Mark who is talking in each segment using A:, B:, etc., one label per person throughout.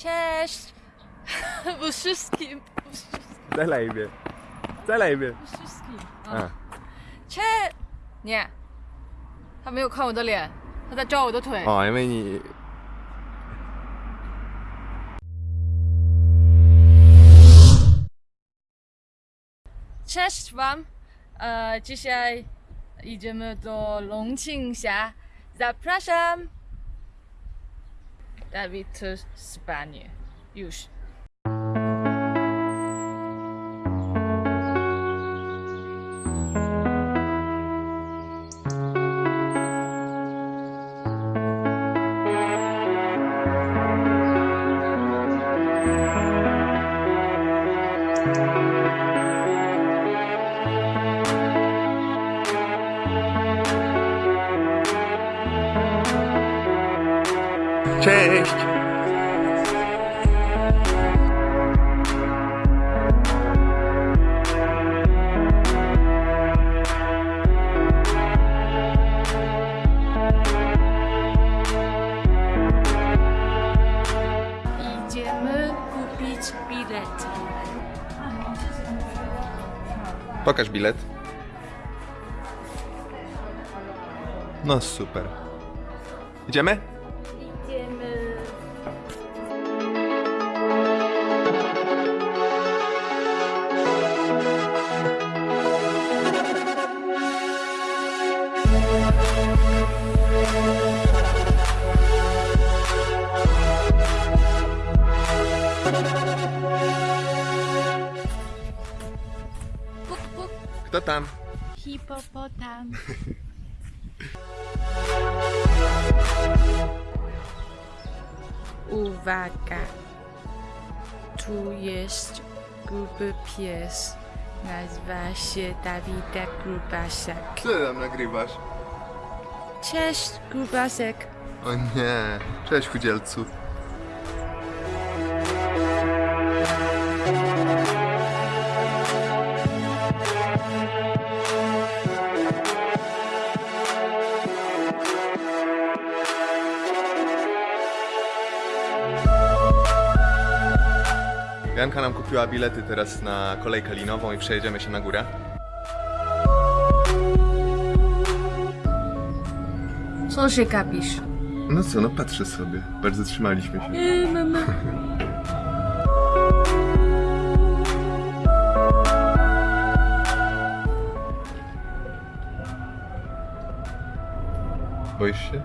A: Cześć! Bu wszystkim. Bu wszystkim.
B: 再来一遍，再来一遍。
A: Bu wszystkim.
B: 嗯，
A: 切！你，他没有看我的脸，他在抓我的腿。
B: 哦，因为你
A: Cześć wam! E, dzisiaj idziemy do Longqingxia. Zapraszam! that'll be to spaniel you should um um
B: Cześć!
A: Idziemy kupić bilet.
B: Pokaż bilet. No super. Idziemy.
A: Puk, puk.
B: Kto tam?
A: Hipopotam. Uwaga. Tu jest gruby pies. Nazywa się Dawida Grubasiak.
B: Co ty tam nagrywasz?
A: Cześć, Grubasek.
B: O nie. Cześć chudzielcu. Janka nam kupiła bilety teraz na kolejkę linową i przejedziemy się na górę.
A: Co się gapisz?
B: No co, no patrzę sobie. Bardzo trzymaliśmy się.
A: Yy, mama.
B: Boisz się?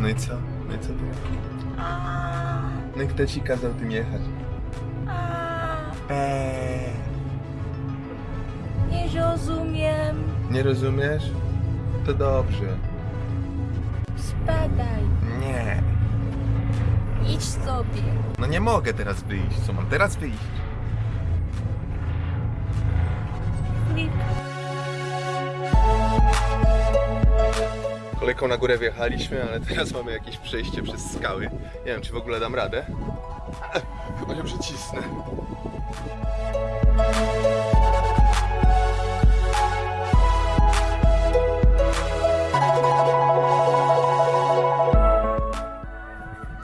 B: No i co? No i co ty? No i kto ci kazał tym jechać? Eee.
A: Nie rozumiem.
B: Nie rozumiesz? To dobrze.
A: Spadaj.
B: Nie.
A: Idź sobie.
B: No nie mogę teraz wyjść. Co mam teraz wyjść?
A: Flip.
B: Kolejką na górę wjechaliśmy, ale teraz mamy jakieś przejście przez skały. Nie wiem, czy w ogóle dam radę. Chyba się przycisnę.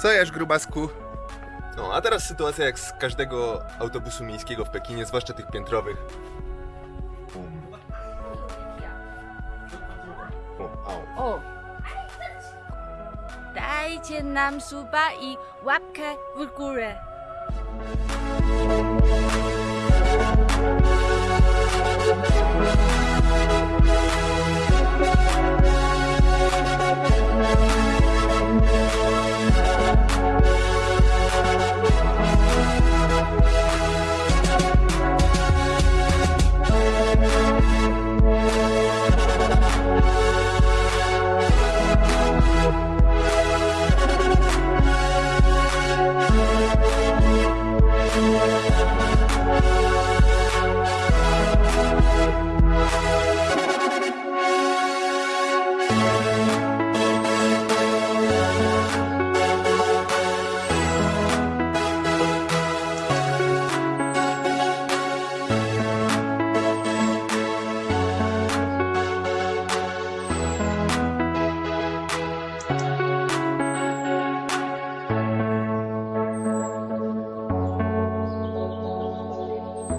B: Co jesz, grubasku? No, a teraz sytuacja jak z każdego autobusu miejskiego w Pekinie, zwłaszcza tych piętrowych. O,
A: Dajcie nam suba i łapkę w górę.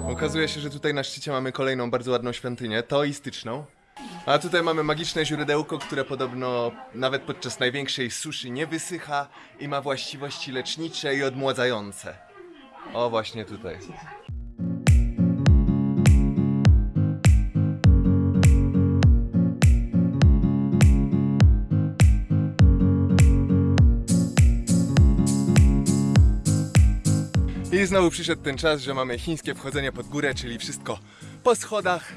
B: Okazuje się, że tutaj na szczycie mamy kolejną bardzo ładną świątynię, teoistyczną. A tutaj mamy magiczne źródełko, które podobno nawet podczas największej suszy nie wysycha i ma właściwości lecznicze i odmładzające. O, właśnie tutaj. I znowu przyszedł ten czas, że mamy chińskie wchodzenie pod górę, czyli wszystko po schodach.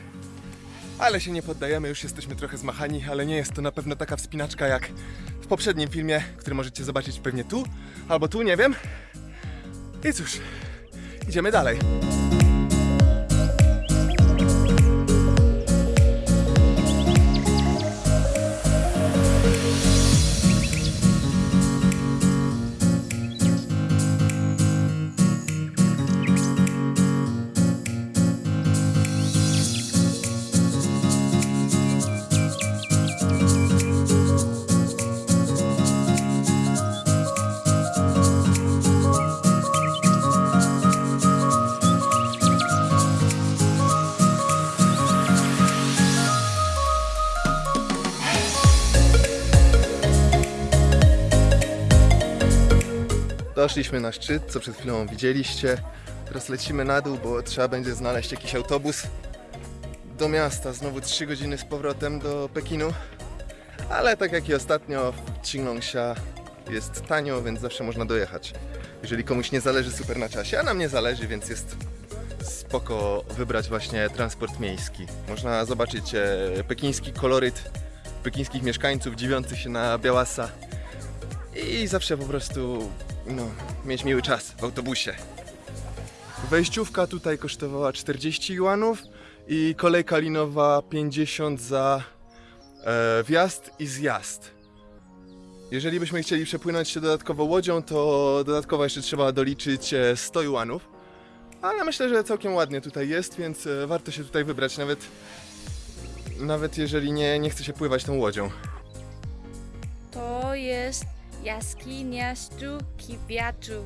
B: Ale się nie poddajemy, już jesteśmy trochę zmachani, ale nie jest to na pewno taka wspinaczka jak w poprzednim filmie, który możecie zobaczyć pewnie tu, albo tu, nie wiem. I cóż, idziemy dalej. Doszliśmy na szczyt, co przed chwilą widzieliście. Teraz lecimy na dół, bo trzeba będzie znaleźć jakiś autobus do miasta. Znowu 3 godziny z powrotem do Pekinu. Ale tak jak i ostatnio, w Qinglongxia jest tanio, więc zawsze można dojechać. Jeżeli komuś nie zależy super na czasie, a nam nie zależy, więc jest spoko wybrać właśnie transport miejski. Można zobaczyć e, pekiński koloryt pekińskich mieszkańców dziwiących się na Białasa i zawsze po prostu no, mieć miły czas w autobusie. Wejściówka tutaj kosztowała 40 juanów i kolejka linowa 50 za e, wjazd i zjazd. Jeżeli byśmy chcieli przepłynąć się dodatkowo łodzią, to dodatkowo jeszcze trzeba doliczyć e, 100 juanów. Ale myślę, że całkiem ładnie tutaj jest, więc e, warto się tutaj wybrać, nawet, nawet jeżeli nie, nie chce się pływać tą łodzią.
C: To jest jaskinia sztuki wiatru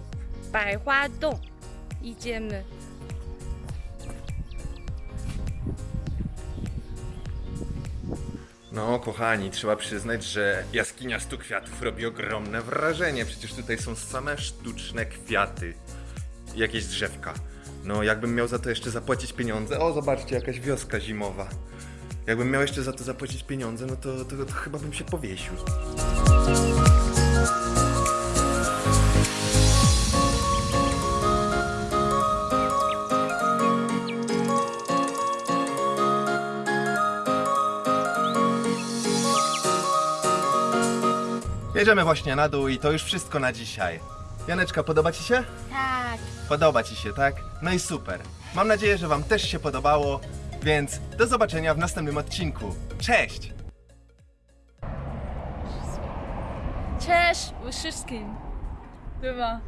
C: Baihua Dong. Idziemy.
B: No, kochani, trzeba przyznać, że jaskinia stu kwiatów robi ogromne wrażenie. Przecież tutaj są same sztuczne kwiaty. Jakieś drzewka. No, jakbym miał za to jeszcze zapłacić pieniądze. O, zobaczcie, jakaś wioska zimowa. Jakbym miał jeszcze za to zapłacić pieniądze, no to, to, to chyba bym się powiesił. Bierzemy właśnie na dół i to już wszystko na dzisiaj. Janeczka, podoba Ci się?
C: Tak.
B: Podoba Ci się, tak? No i super. Mam nadzieję, że Wam też się podobało, więc do zobaczenia w następnym odcinku. Cześć!
A: Cześć wszystkim. Bywa.